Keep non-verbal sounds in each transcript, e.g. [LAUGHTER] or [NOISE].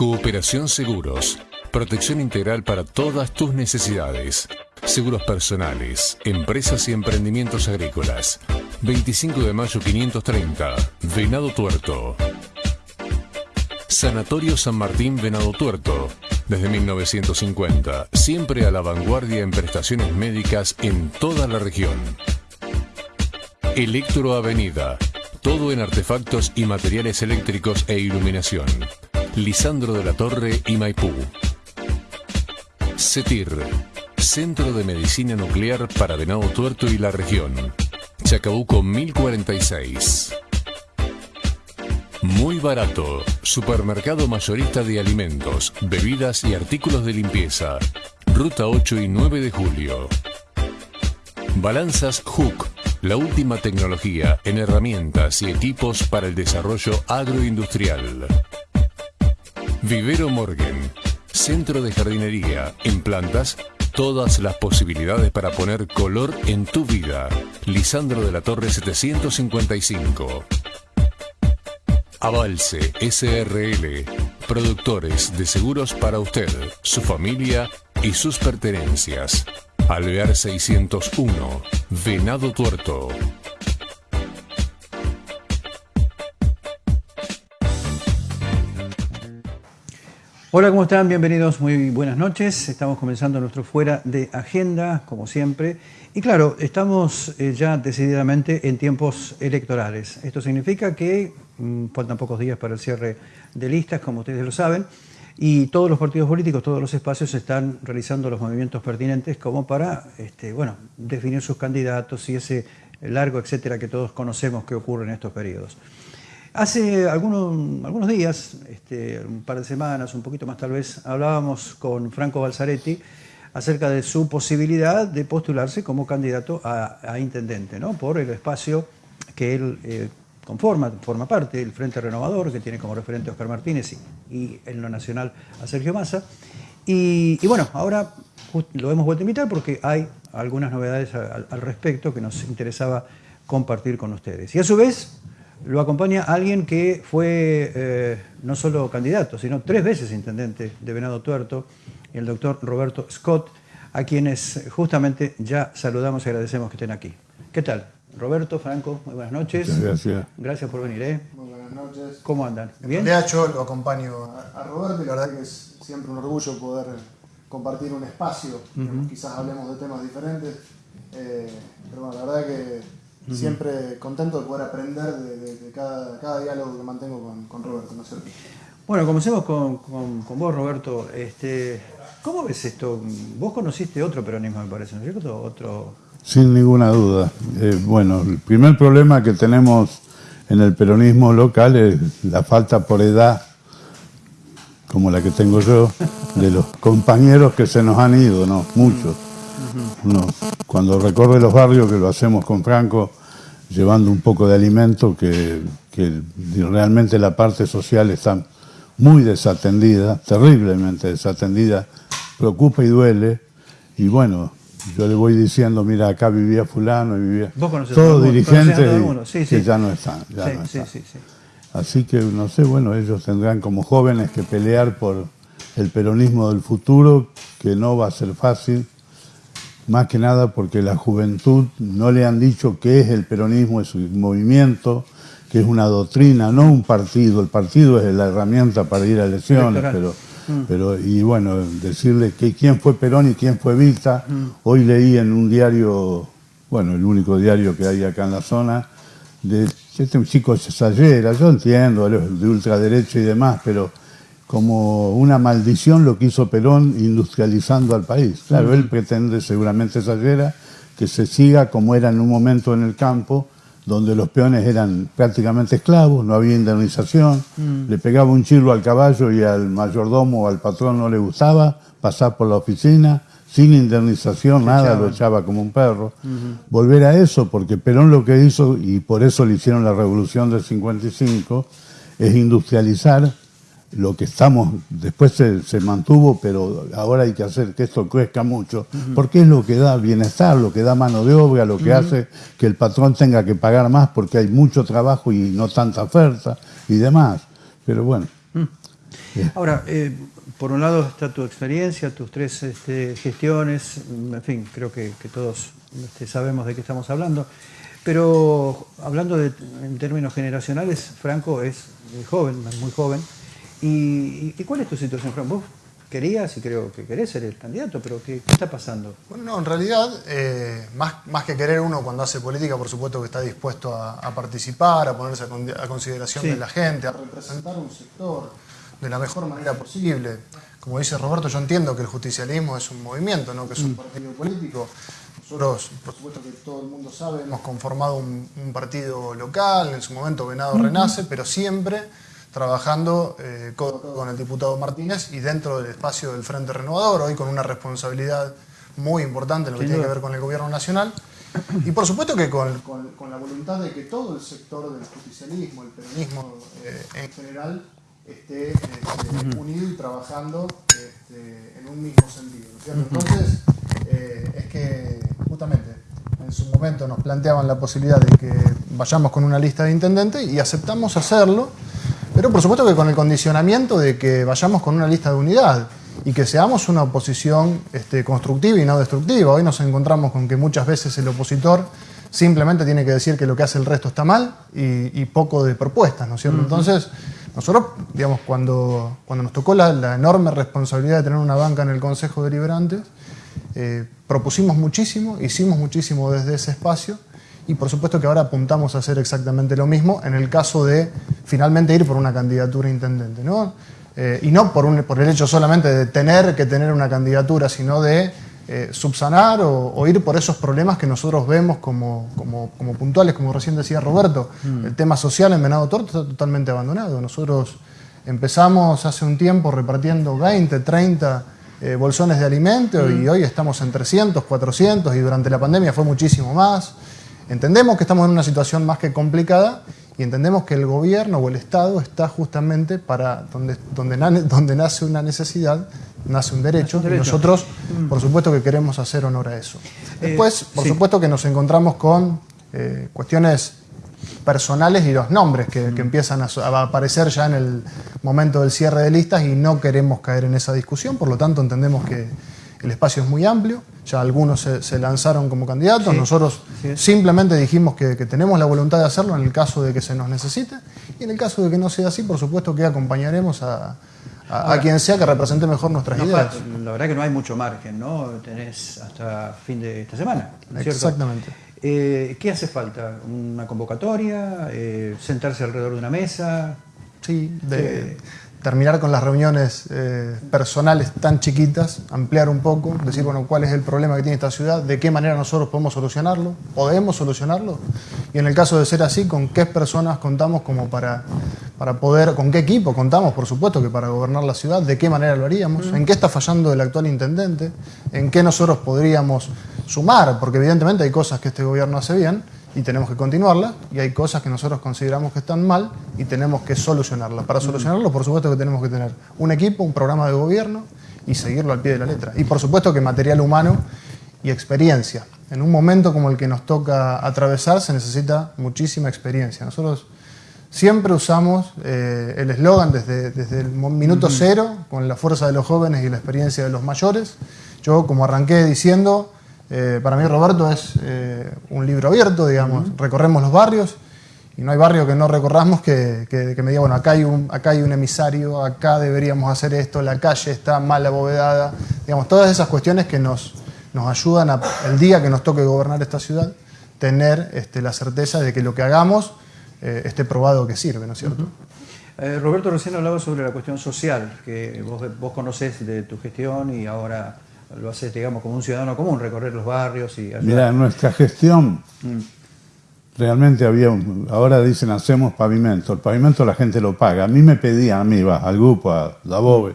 Cooperación Seguros. Protección integral para todas tus necesidades. Seguros personales, empresas y emprendimientos agrícolas. 25 de mayo 530, Venado Tuerto. Sanatorio San Martín Venado Tuerto. Desde 1950, siempre a la vanguardia en prestaciones médicas en toda la región. Electro Avenida. Todo en artefactos y materiales eléctricos e iluminación. Lisandro de la Torre y Maipú. CETIR. Centro de Medicina Nuclear para Venado Tuerto y la región. Chacabuco 1046. Muy barato. Supermercado mayorista de alimentos, bebidas y artículos de limpieza. Ruta 8 y 9 de julio. Balanzas Hook. La última tecnología en herramientas y equipos para el desarrollo agroindustrial. Vivero Morgan. Centro de jardinería en plantas todas las posibilidades para poner color en tu vida. Lisandro de la Torre 755. Avalse SRL. Productores de seguros para usted, su familia y sus pertenencias. Alvear 601. Venado Tuerto. Hola, ¿cómo están? Bienvenidos, muy buenas noches. Estamos comenzando nuestro Fuera de Agenda, como siempre. Y claro, estamos eh, ya decididamente en tiempos electorales. Esto significa que mm, faltan pocos días para el cierre de listas, como ustedes lo saben, y todos los partidos políticos, todos los espacios están realizando los movimientos pertinentes como para, este, bueno, definir sus candidatos y ese largo etcétera que todos conocemos que ocurre en estos periodos. Hace algunos, algunos días, este, un par de semanas, un poquito más tal vez, hablábamos con Franco Balzaretti acerca de su posibilidad de postularse como candidato a, intendente, ¿no? por el espacio que él eh, conforma, forma parte, el Frente Renovador, que tiene como referente a Oscar Martínez y, en lo nacional a Sergio Massa. Y, bueno, ahora lo hemos vuelto a invitar porque hay algunas novedades al respecto que nos interesaba compartir con ustedes. Y a su vez, lo acompaña alguien que fue eh, no solo candidato, sino tres veces intendente de Venado Tuerto, el doctor Roberto Scott, a quienes justamente ya saludamos y agradecemos que estén aquí. ¿Qué tal? Roberto, Franco, muy buenas noches. gracias. Gracias por venir. ¿eh? Muy buenas noches. ¿Cómo andan? ¿Bien? De hecho, lo acompaño a Roberto y la verdad que es siempre un orgullo poder compartir un espacio. Quizás hablemos de temas diferentes, eh, pero bueno, la verdad que Siempre contento de poder aprender de, cada, diálogo que mantengo con, Roberto, ¿no es cierto? Bueno, comencemos con, vos, Roberto. Este, ¿Cómo ves esto? Vos conociste otro peronismo, me parece, ¿no es cierto? Otro... Sin ninguna duda. Eh, bueno, el primer problema que tenemos en el peronismo local es la falta por edad, como la que tengo yo, de los compañeros que se nos han ido, ¿no? Muchos. cuando recorre los barrios, que lo hacemos con Franco, llevando un poco de alimento, que, realmente la parte social está muy desatendida, terriblemente desatendida, preocupa y duele. Y bueno, yo le voy diciendo, mira, acá vivía fulano y vivía... Todos dirigentes que ya no están. Así que, no sé, bueno, ellos tendrán como jóvenes que pelear por el peronismo del futuro, que no va a ser fácil más que nada porque la juventud no le han dicho qué es el peronismo, es un movimiento, que es una doctrina, no un partido. El partido es la herramienta para ir a elecciones, pero, mm. pero, y bueno, decirle que quién fue Perón y quién fue Vita. Mm. Hoy leí en un diario, bueno, el único diario que hay acá en la zona, de este chico Sayera, yo entiendo, de ultraderecha y demás, pero como una maldición lo que hizo Perón industrializando al país. Claro, él pretende, seguramente exagera, que se siga como era en un momento en el campo, donde los peones eran prácticamente esclavos, no había indemnización, mm. le pegaba un chirlo al caballo y al mayordomo o al patrón no le gustaba pasar por la oficina, sin indemnización, nada, lo echaba como un perro. Volver a eso, porque Perón lo que hizo, y por eso le hicieron la revolución del 55, es industrializar lo que estamos, después se, mantuvo, pero ahora hay que hacer que esto crezca mucho, porque es lo que da bienestar, lo que da mano de obra, lo que hace que el patrón tenga que pagar más porque hay mucho trabajo y no tanta oferta y demás. Pero bueno. Mm. Ahora, eh, por un lado está tu experiencia, tus tres este, gestiones, en fin, creo que, todos este, sabemos de qué estamos hablando, pero hablando de, en términos generacionales, Franco es joven, muy joven. ¿Y, cuál es tu situación, Franco? Vos querías y creo que querés ser el candidato, pero ¿qué, está pasando? Bueno, no, en realidad, eh, más, más que querer uno cuando hace política, por supuesto que está dispuesto a, participar, a ponerse a, consideración de la gente, a representar un sector de la mejor manera posible. Como dice Roberto, yo entiendo que el justicialismo es un movimiento, no que es un mm. partido político. Nosotros, por supuesto que todo el mundo sabe, hemos conformado un, partido local, en su momento Venado Renace, pero siempre trabajando eh, con, el diputado Martínez y dentro del espacio del Frente Renovador, hoy con una responsabilidad muy importante en lo que tiene que ver con el gobierno nacional. Y por supuesto que con, la voluntad de que todo el sector del justicialismo, el peronismo eh, en general, esté este, unido y trabajando este, en un mismo sentido. Entonces, eh, es que justamente en su momento nos planteaban la posibilidad de que vayamos con una lista de intendentes y aceptamos hacerlo, pero por supuesto que con el condicionamiento de que vayamos con una lista de unidad y que seamos una oposición este, constructiva y no destructiva. Hoy nos encontramos con que muchas veces el opositor simplemente tiene que decir que lo que hace el resto está mal y, poco de propuestas, ¿no es cierto? Entonces, nosotros, digamos, cuando, cuando nos tocó la, enorme responsabilidad de tener una banca en el Consejo Deliberante, eh, propusimos muchísimo, hicimos muchísimo desde ese espacio y por supuesto que ahora apuntamos a hacer exactamente lo mismo en el caso de finalmente ir por una candidatura intendente. ¿no? Eh, y no por, un, por el hecho solamente de tener que tener una candidatura, sino de eh, subsanar o, ir por esos problemas que nosotros vemos como, como, puntuales, como recién decía Roberto. Mm. El tema social en Venado Torto está totalmente abandonado. Nosotros empezamos hace un tiempo repartiendo 20, 30 eh, bolsones de alimento y mm. hoy estamos en 300, 400 y durante la pandemia fue muchísimo más. Entendemos que estamos en una situación más que complicada y entendemos que el gobierno o el Estado está justamente para donde, donde, donde nace una necesidad nace un derecho, y nosotros, mm. por supuesto, que queremos hacer honor a eso. Eh, Después, por supuesto, que nos encontramos con eh, cuestiones personales y los nombres que, mm. empiezan a, aparecer ya en el momento del cierre de listas y no queremos caer en esa discusión, por lo tanto entendemos que el espacio es muy amplio, ya algunos se, lanzaron como candidatos, nosotros simplemente dijimos que, que, tenemos la voluntad de hacerlo en el caso de que se nos necesite y en el caso de que no sea así, por supuesto que acompañaremos a, a, quien sea que represente mejor nuestras ideas. La verdad que no hay mucho margen, ¿no? Tenés hasta fin de esta semana, Exactamente. Eh, ¿Qué hace falta? ¿Una convocatoria? Eh, ¿Sentarse alrededor de una mesa? Sí, de, terminar con las reuniones eh, personales tan chiquitas, ampliar un poco, decir, bueno, cuál es el problema que tiene esta ciudad, de qué manera nosotros podemos solucionarlo, podemos solucionarlo, y en el caso de ser así, con qué personas contamos como para, para poder, con qué equipo contamos, por supuesto, que para gobernar la ciudad, de qué manera lo haríamos, en qué está fallando el actual intendente, en qué nosotros podríamos sumar, porque evidentemente hay cosas que este gobierno hace bien, y tenemos que continuarla y hay cosas que nosotros consideramos que están mal y tenemos que solucionarlas. Para solucionarlo, por supuesto que tenemos que tener un equipo, un programa de gobierno y seguirlo al pie de la letra. Y por supuesto que material humano y experiencia. En un momento como el que nos toca atravesar se necesita muchísima experiencia. Nosotros siempre usamos eh, el eslogan desde, desde, el minuto cero, con la fuerza de los jóvenes y la experiencia de los mayores. Yo, como arranqué diciendo, eh, para mí Roberto es eh, un libro abierto, digamos, recorremos los barrios y no hay barrio que no recorramos que, me diga, bueno, acá hay, un, acá hay un emisario, acá deberíamos hacer esto, la calle está mal abovedada, digamos, todas esas cuestiones que nos, nos ayudan a, el día que nos toque gobernar esta ciudad, tener este, la certeza de que lo que hagamos eh, esté probado que sirve, ¿no es cierto? Roberto recién hablaba sobre la cuestión social, que vos, vos conocés de tu gestión y ahora lo haces, digamos, como un ciudadano común, recorrer los barrios y... Mira, nuestra gestión mm. realmente había, ahora dicen hacemos pavimento, el pavimento la gente lo paga. A mí me pedían, a mí, va, al grupo, a la BOBE,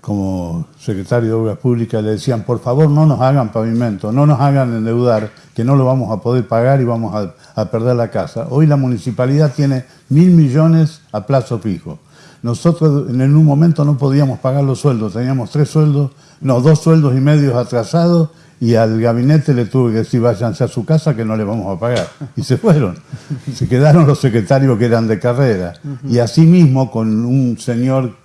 como secretario de Obras Públicas, le decían, por favor no nos hagan pavimento, no nos hagan endeudar, que no lo vamos a poder pagar y vamos a, a perder la casa. Hoy la municipalidad tiene mil millones a plazo fijo. Nosotros en un momento no podíamos pagar los sueldos, teníamos tres sueldos no, dos sueldos y medios atrasados y al gabinete le tuve que decir váyanse a su casa que no le vamos a pagar. Y se fueron. [LAUGHS] Se quedaron los secretarios que eran de carrera. Y asimismo con un señor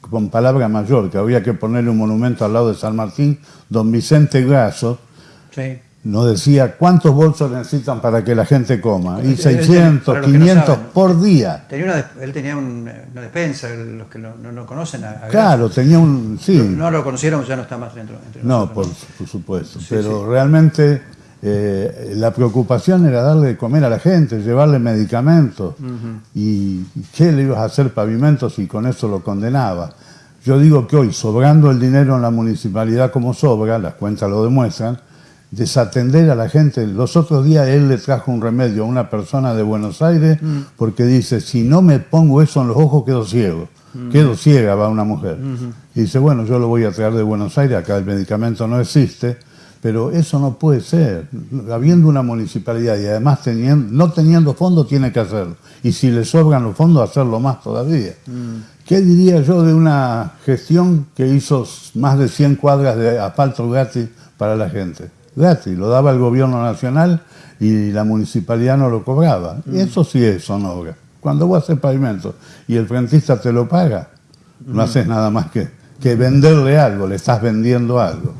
con palabra mayor, que había que ponerle un monumento al lado de San Martín, don Vicente Grasso nos decía cuántos bolsos necesitan para que la gente coma. Y 600, 500 por día. él tenía una despensa, los que no, lo conocen. claro, tenía un... Sí. No, lo conocieron, ya no está más dentro. Entre no, por, supuesto. pero realmente eh, la preocupación era darle de comer a la gente, llevarle medicamentos. y, y, qué le ibas a hacer pavimentos y con eso lo condenaba? Yo digo que hoy, sobrando el dinero en la municipalidad como sobra, las cuentas lo demuestran, desatender a la gente. Los otros días él le trajo un remedio a una persona de Buenos Aires mm. porque dice, si no me pongo eso en los ojos quedo ciego. Mm. Quedo ciega, va una mujer. Mm-hmm. Y dice, bueno, yo lo voy a traer de Buenos Aires, acá el medicamento no existe, pero eso no puede ser. Habiendo una municipalidad y además teniendo, no teniendo fondos, tiene que hacerlo. Y si le sobran los fondos, hacerlo más todavía. Mm. ¿Qué diría yo de una gestión que hizo más de 100 cuadras de asfalto gratis para la gente? Gratis, lo daba el gobierno nacional y la municipalidad no lo cobraba. Y mm. eso sí es sonora. Cuando vos haces pavimento y el frentista te lo paga, no mm. haces nada más que, que venderle algo, le estás vendiendo algo.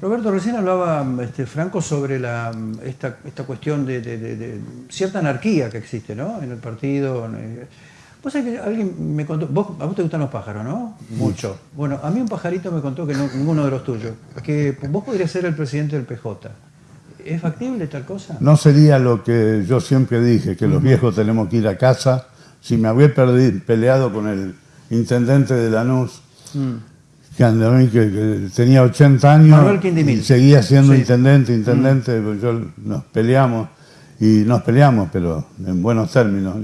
Roberto, recién hablaba este, Franco sobre la, esta, esta cuestión de, de, cierta anarquía que existe ¿no? en el partido. Vos sabés que alguien me contó, vos, a vos te gustan los pájaros, ¿no? Mucho. Bueno, a mí un pajarito me contó que no, ninguno de los tuyos, que vos podrías ser el presidente del PJ. ¿Es factible tal cosa? No sería lo que yo siempre dije, que los viejos tenemos que ir a casa. Si me había peleado con el intendente de Lanús, mm. que, que, tenía 80 años y seguía siendo intendente, intendente, mm. yo, nos peleamos y nos peleamos, pero en buenos términos.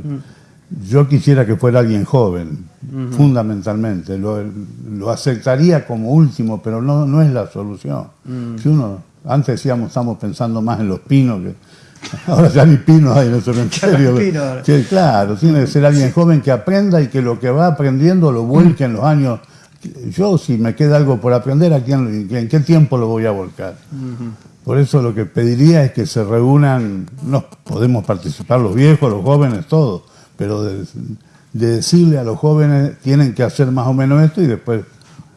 Yo quisiera que fuera alguien joven, fundamentalmente. Lo, aceptaría como último, pero no, no es la solución. Mm. Si uno, antes decíamos, estamos pensando más en los pinos que. [LAUGHS] Ahora ya ni pinos hay en el cementerio. sí, claro, tiene que ser alguien joven que aprenda y que lo que va aprendiendo lo vuelque en los años. Yo, si me queda algo por aprender, ¿a quién, ¿en qué tiempo lo voy a volcar? Por eso lo que pediría es que se reúnan, no podemos participar los viejos, los jóvenes, todos pero de, decirle a los jóvenes tienen que hacer más o menos esto y después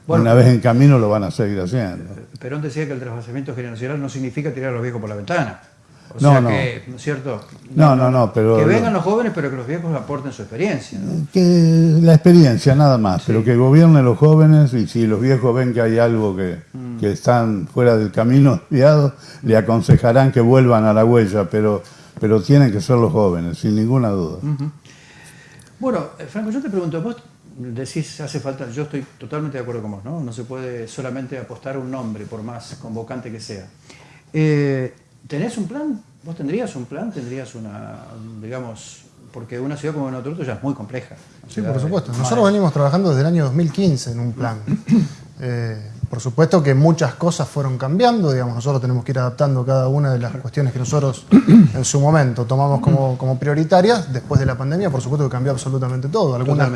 una vez en camino lo van a seguir haciendo. Perón decía que el trasvasamiento generacional no significa tirar a los viejos por la ventana. O no, sea no. que, ¿no es cierto? No, no, no, pero... Que vengan los jóvenes, pero que los viejos aporten su experiencia. Que la experiencia, nada más, pero que gobiernen los jóvenes y si los viejos ven que hay algo que, mm. que están fuera del camino desviado, le aconsejarán que vuelvan a la huella, pero, pero tienen que ser los jóvenes, sin ninguna duda. Bueno, eh, Franco, yo te pregunto, vos decís, hace falta, yo estoy totalmente de acuerdo con vos, ¿no? No se puede solamente apostar un nombre, por más convocante que sea. Eh, ¿Tenés un plan? ¿Vos tendrías un plan? ¿Tendrías una, digamos, porque una ciudad como Notorto ya es muy compleja? Sí, por supuesto. Nosotros venimos trabajando desde el año 2015 en un plan. [CLEARS THROAT] Eh, por supuesto que muchas cosas fueron cambiando, digamos, nosotros tenemos que ir adaptando cada una de las cuestiones que nosotros [CLEARS THROAT] en su momento tomamos como, prioritarias. Después de la pandemia, por supuesto que cambió absolutamente todo. Algunas,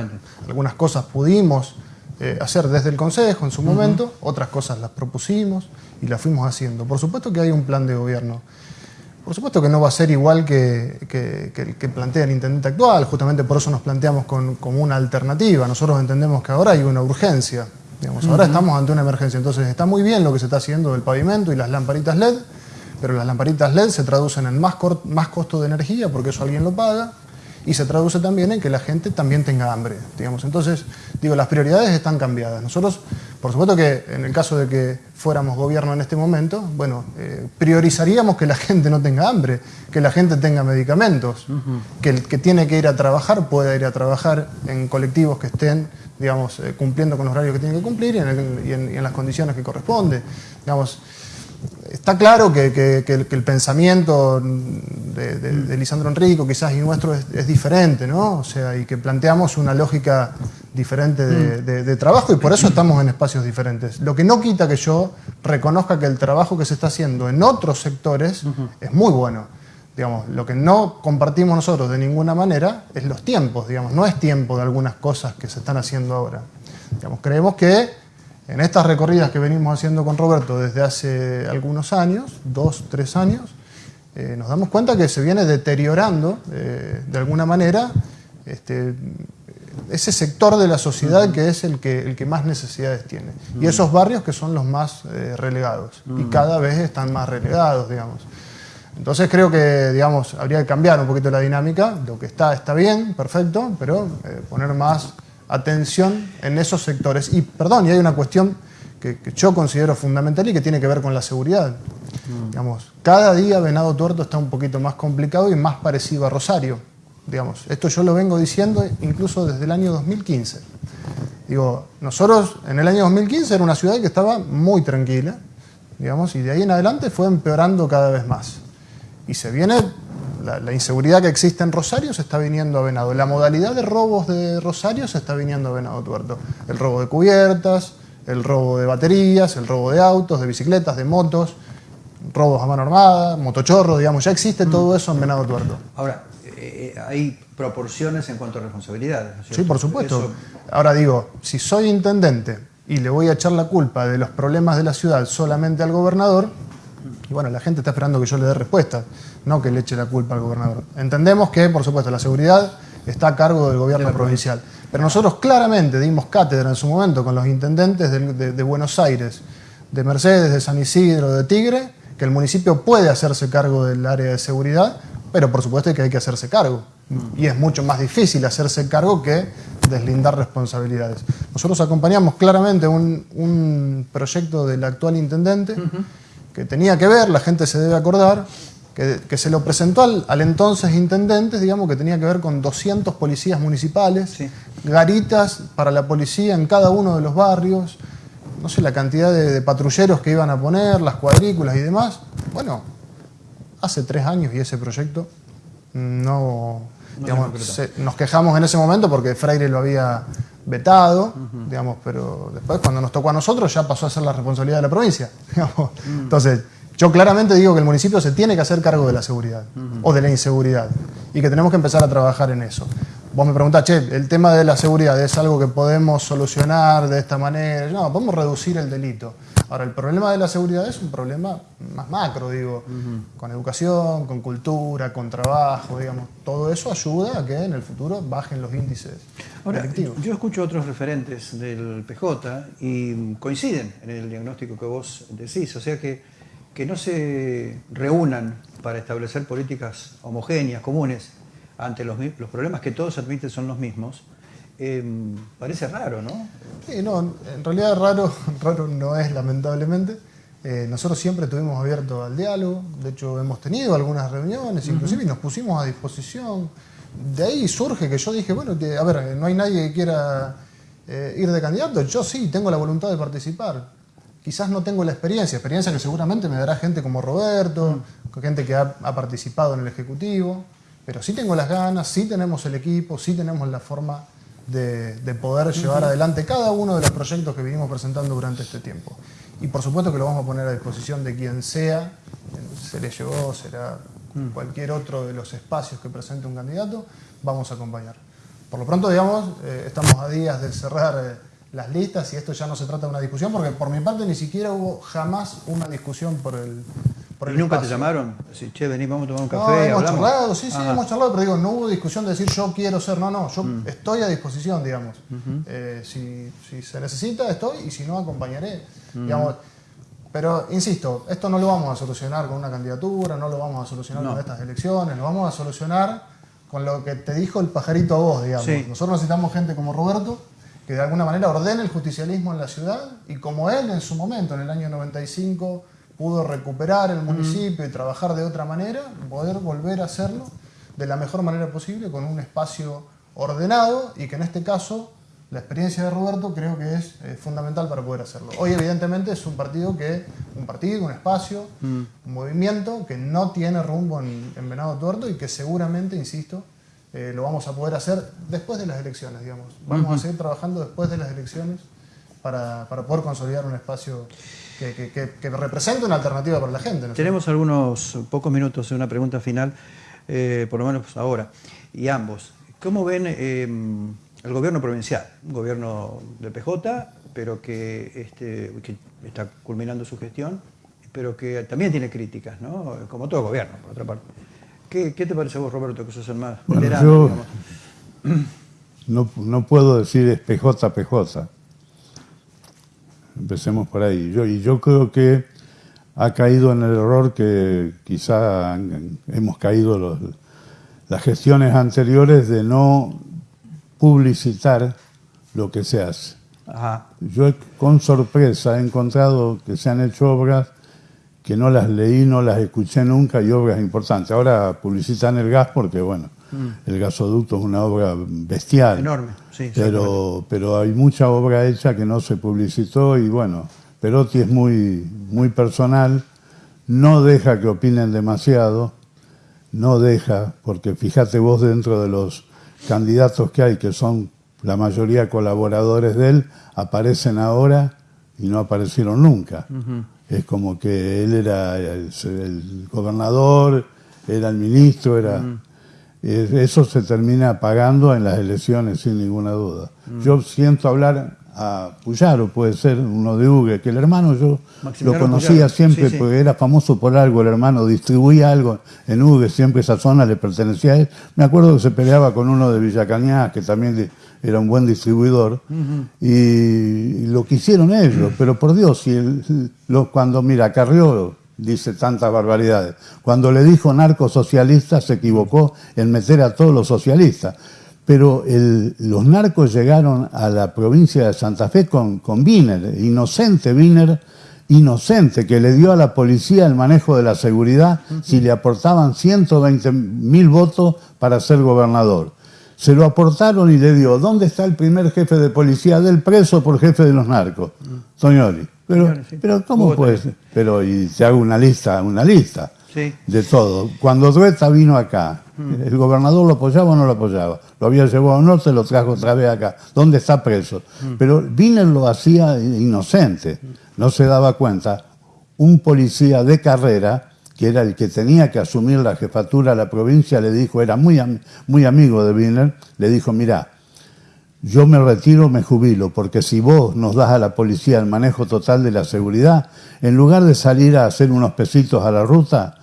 algunas cosas pudimos eh, hacer desde el Consejo en su momento, otras cosas las propusimos y las fuimos haciendo. Por supuesto que hay un plan de gobierno. Por supuesto que no va a ser igual que, el que plantea el intendente actual, justamente por eso nos planteamos como una alternativa. Nosotros entendemos que ahora hay una urgencia Ahora estamos ante una emergencia, entonces está muy bien lo que se está haciendo del pavimento y las lamparitas LED, pero las lamparitas LED se traducen en más, más costo de energía porque eso alguien lo paga y se traduce también en que la gente también tenga hambre. Digamos. Entonces, digo, las prioridades están cambiadas. Nosotros, por supuesto que en el caso de que fuéramos gobierno en este momento, bueno, eh, priorizaríamos que la [LAUGHS] gente no tenga hambre, que la gente tenga medicamentos, que el que tiene que ir a trabajar pueda ir a trabajar en colectivos que estén digamos, eh, cumpliendo con los horarios que tienen que cumplir y en, las condiciones que corresponde. Digamos, está claro que, el, pensamiento de, Lisandro Enrico quizás y nuestro es, diferente, ¿no? O sea, y que planteamos una lógica diferente de, trabajo y por eso estamos en espacios diferentes. Lo que no quita que yo reconozca que el trabajo que se está haciendo en otros sectores es muy bueno. Digamos, lo que no compartimos nosotros de ninguna manera es los tiempos, digamos, no es tiempo de algunas cosas que se están haciendo ahora. Digamos, creemos que en estas recorridas que venimos haciendo con Roberto desde hace algunos años, dos, tres años, eh, nos damos cuenta que se viene deteriorando eh, de alguna manera este, ese sector de la sociedad que es el que, el que más necesidades tiene. Y esos barrios que son los más eh, relegados. Y cada vez están más relegados, digamos. Entonces creo que, digamos, habría que cambiar un poquito la dinámica. Lo que está está bien, perfecto, pero eh, poner más atención en esos sectores. Y, perdón, y hay una cuestión que, yo considero fundamental y que tiene que ver con la seguridad. Mm. Digamos, cada día Venado Tuerto está un poquito más complicado y más parecido a Rosario. Digamos, esto yo lo vengo diciendo incluso desde el año 2015. Digo, nosotros en el año 2015 era una ciudad que estaba muy tranquila, digamos, y de ahí en adelante fue empeorando cada vez más. Y se viene, la, inseguridad que existe en Rosario se está viniendo a Venado. La modalidad de robos de Rosario se está viniendo a Venado Tuerto. El robo de cubiertas, el robo de baterías, el robo de autos, de bicicletas, de motos, robos a mano armada, motochorro, digamos, ya existe mm. todo eso en Venado Tuerto. Ahora, eh, eh, hay proporciones en cuanto a responsabilidades. sí, por supuesto. Ahora digo, si soy intendente y le voy a echar la culpa de los problemas de la ciudad solamente al gobernador, y bueno, la gente está esperando que yo le dé respuesta, no que le eche la culpa al gobernador. Entendemos que, por supuesto, la seguridad está a cargo del gobierno provincial. Pero nosotros claramente dimos cátedra en su momento con los intendentes de, Buenos Aires, de Mercedes, de San Isidro, de Tigre, que el municipio puede hacerse cargo del área de seguridad, pero por supuesto que hay que hacerse cargo. Y es mucho más difícil hacerse cargo que deslindar responsabilidades. Nosotros acompañamos claramente un, proyecto del actual intendente que tenía que ver, la gente se debe acordar, que, se lo presentó al, entonces intendente, digamos, que tenía que ver con 200 policías municipales, garitas para la policía en cada uno de los barrios, no sé la cantidad de, patrulleros que iban a poner, las cuadrículas y demás. Bueno, hace tres años y ese proyecto no... digamos, nos quejamos en ese momento porque Freire lo había vetado, digamos, pero después cuando nos tocó a nosotros ya pasó a ser la responsabilidad de la provincia. [LAUGHS] Mm. Entonces, yo claramente digo que el municipio se tiene que hacer cargo de la seguridad o de la inseguridad y que tenemos que empezar a trabajar en eso. Vos me preguntás, che, el tema de la seguridad es algo que podemos solucionar de esta manera. No, podemos reducir el delito. Ahora, el problema de la seguridad es un problema más macro, digo, con educación, con cultura, con trabajo, digamos. Todo eso ayuda a que en el futuro bajen los índices Ahora, Yo escucho otros referentes del PJ y coinciden en el diagnóstico que vos decís, o sea que, que no se reúnan para establecer políticas homogéneas, comunes, ante los, los problemas que todos admiten son los mismos, Em, parece raro, ¿no? Sí, no, en realidad raro, [LAUGHS] raro no es, lamentablemente. Eh, nosotros siempre estuvimos abiertos al diálogo, de hecho hemos tenido algunas reuniones, inclusive, y nos pusimos a disposición. De ahí surge que yo dije, bueno, que, a ver, no hay nadie que quiera eh, ir de candidato, yo sí tengo la voluntad de participar. Quizás no tengo la experiencia, experiencia que seguramente me dará gente como Roberto, gente que ha, ha participado en el Ejecutivo, pero sí tengo las ganas, sí tenemos el equipo, sí tenemos la forma de, poder llevar adelante cada uno de los proyectos que vinimos presentando durante este tiempo. Y por supuesto que lo vamos a poner a disposición de quien sea, se le llevó, será mm. cualquier otro de los espacios que presente un candidato, vamos a acompañar. Por lo pronto, digamos, eh, estamos a días de cerrar eh, las listas y esto ya no se trata de una discusión, porque por mi parte ni siquiera hubo jamás una discusión por el, ¿Y nunca te llamaron? Sí, che, vení, vamos a tomar un café. No, hemos charlado, sí, sí, hemos charlado, pero digo, no hubo discusión de decir yo quiero ser, no, no, yo mm. estoy a disposición, digamos. Eh, si, se necesita, estoy, y si no, acompañaré. digamos, pero, insisto, esto no lo vamos a solucionar con una candidatura, no lo vamos a solucionar con estas elecciones, lo vamos a solucionar con lo que te dijo el pajarito a vos, digamos. Nosotros necesitamos gente como Roberto, que de alguna manera ordene el justicialismo en la ciudad, y como él en su momento, en el año 95, pudo recuperar el municipio y trabajar de otra manera, poder volver a hacerlo de la mejor manera posible con un espacio ordenado y que en este caso la experiencia de Roberto creo que es eh, fundamental para poder hacerlo. Hoy evidentemente es un partido que, un partido, un espacio, un movimiento que no tiene rumbo en, Venado Tuerto y que seguramente, insisto, eh, lo vamos a poder hacer después de las elecciones, digamos. Vamos a seguir trabajando después de las elecciones para, para poder consolidar un espacio que, que, represente una alternativa para la gente. Tenemos algunos pocos minutos de una pregunta final, eh, por lo menos ahora, y ambos. ¿Cómo ven eh, el gobierno provincial? Un gobierno de PJ, pero que, este, que está culminando su gestión, pero que también tiene críticas, ¿no? como todo gobierno, por otra parte. ¿Qué, te parece vos, Roberto, que sos el más veterano? no, no puedo decir es PJ, PJ. Empecemos por ahí. Yo, y yo creo que ha caído en el error que quizá hemos caído los, las gestiones anteriores de no publicitar lo que se hace. Yo con sorpresa he encontrado que se han hecho obras que no las leí, no las escuché nunca y obras importantes. Ahora publicitan el gas porque, bueno, mm. el gasoducto es una obra bestial. Enorme, sí. Pero, pero hay mucha obra hecha que no se publicitó y, bueno, Perotti es muy, muy personal, no deja que opinen demasiado, no deja, porque fíjate vos dentro de los candidatos que hay, que son la mayoría colaboradores de él, aparecen ahora y no aparecieron nunca. Es como que él era el, gobernador, era el ministro, era... Eso se termina pagando en las elecciones sin ninguna duda. Yo siento hablar a Puyaro, puede ser uno de Ugue, que el hermano yo lo conocía siempre porque era famoso por algo, el hermano distribuía algo en Ugue, siempre esa zona le pertenecía a él. Me acuerdo que se peleaba con uno de Villacañá, que también era un buen distribuidor, y, lo quisieron ellos, pero por Dios, si cuando, mira, Carrió dice tantas barbaridades, cuando le dijo narcosocialista se equivocó en meter a todos los socialistas pero los narcos llegaron a la provincia de Santa Fe con, con Wiener, inocente Wiener, inocente, que le dio a la policía el manejo de la seguridad si le aportaban 120 mil votos para ser gobernador. Se lo aportaron y le dio, ¿dónde está el primer jefe de policía del preso por jefe de los narcos? Toñoli. Pero, pero ¿cómo puede ser? Pero, y te hago una lista, una lista de todo. Cuando Dueta vino acá, mm. ¿el gobernador lo apoyaba o no lo apoyaba? Lo había llevado no se lo trajo otra vez acá. ¿Dónde está preso? Mm. Pero Wiener lo hacía inocente, no se daba cuenta. Un policía de carrera, que era el que tenía que asumir la jefatura de la provincia, le dijo, era muy, muy amigo de Wiener, le dijo, mira, yo me retiro, me jubilo, porque si vos nos das a la policía el manejo total de la seguridad, en lugar de salir a hacer unos pesitos a la ruta,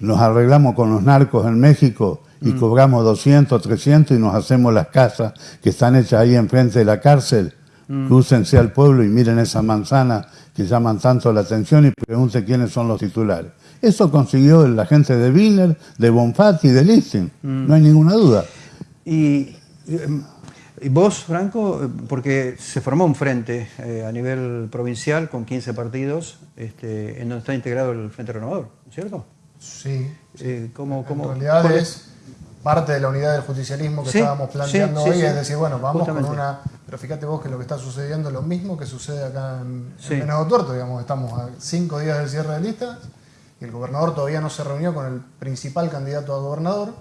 nos arreglamos con los narcos en México y mm. cobramos 200, 300 y nos hacemos las casas que están hechas ahí enfrente de la cárcel. Mm. Crúcense al pueblo y miren esa manzana que llaman tanto la atención y pregunten quiénes son los titulares. Eso consiguió la gente de Wiener, de Bonfatti y de Listing, mm. no hay ninguna duda. Y, vos, Franco, porque se formó un frente eh, a nivel provincial con 15 partidos, este, en donde está integrado el Frente Renovador, ¿cierto? Sí. Eh, en realidad es parte de la unidad del justicialismo que estábamos planteando hoy, es decir, bueno, vamos con una... Pero fíjate vos que lo que está sucediendo es lo mismo que sucede acá en, en Tuerto, digamos, estamos a cinco días del cierre de listas y el gobernador todavía no se reunió con el principal candidato a gobernador,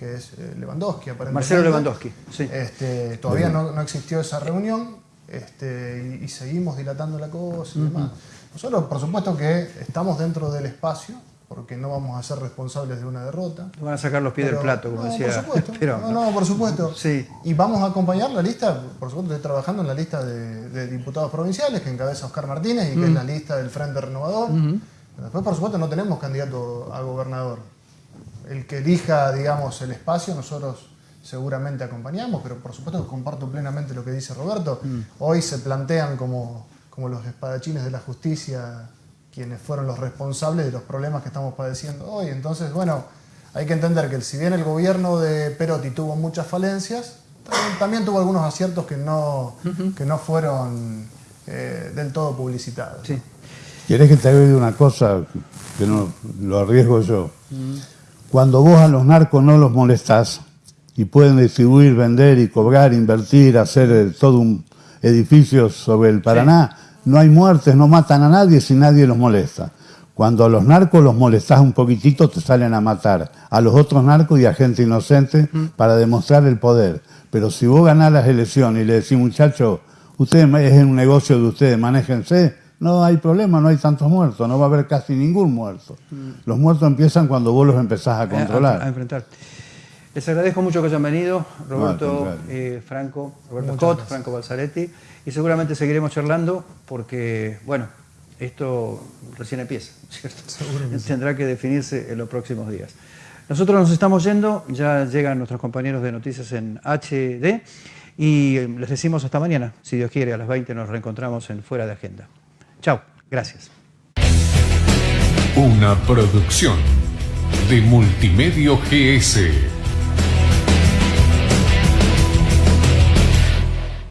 que es eh, Lewandowski, aparentemente. Marcelo Lewandowski, sí. Este, todavía no, existió esa reunión este, y, seguimos dilatando la cosa y demás. Nosotros, por supuesto que estamos dentro del espacio, porque no vamos a ser responsables de una derrota. Van a sacar los pies del plato, como decía. Por supuesto. no, no, por supuesto. [LAUGHS] Sí. Y vamos a acompañar la lista, por supuesto, estoy trabajando en la lista de, diputados provinciales que encabeza Oscar Martínez y que es la lista del Frente Renovador. Después, por supuesto, no tenemos candidato a gobernador. El que elija, digamos, el espacio, nosotros seguramente acompañamos, pero por supuesto que comparto plenamente lo que dice Roberto. Mm. Hoy se plantean como, como los espadachines de la justicia quienes fueron los responsables de los problemas que estamos padeciendo hoy. Entonces, bueno, hay que entender que si bien el gobierno de Perotti tuvo muchas falencias, también, tuvo algunos aciertos que no, que no fueron eh, del todo publicitados. Sí. ¿Quieres que te haga una cosa que no lo arriesgo yo? Cuando vos a los narcos no los molestás y pueden distribuir, vender y cobrar, invertir, hacer eh, todo un edificio sobre el Paraná, no hay muertes, no matan a nadie si nadie los molesta. Cuando a los narcos los molestás un poquitito, te salen a matar. A los otros narcos y a gente inocente para demostrar el poder. Pero si vos ganás las elecciones y le decís, muchachos, ustedes es un negocio de ustedes, manéjense, no hay problema, no hay tantos muertos, no va a haber casi ningún muerto. Los muertos empiezan cuando vos los empezás a controlar. A, enfrentar. Les agradezco mucho que hayan venido, Roberto eh, Franco, Roberto Scott, Franco Balzaretti y seguramente seguiremos charlando porque, bueno, esto recién empieza, ¿cierto? Tendrá que definirse en los próximos días. Nosotros nos estamos yendo, ya llegan nuestros compañeros de noticias en HD y eh, les decimos hasta mañana. Si Dios quiere, a las 20 nos reencontramos en Fuera de Agenda. Chao, gracias. Una producción de Multimedio GS.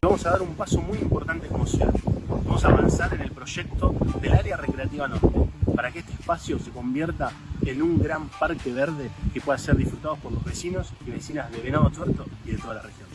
Vamos a dar un paso muy importante como ciudad. Vamos a avanzar en el proyecto del área recreativa norte, para que este espacio se convierta en un gran parque verde que pueda ser disfrutado por los vecinos y vecinas de Venado Tuerto y de toda la región.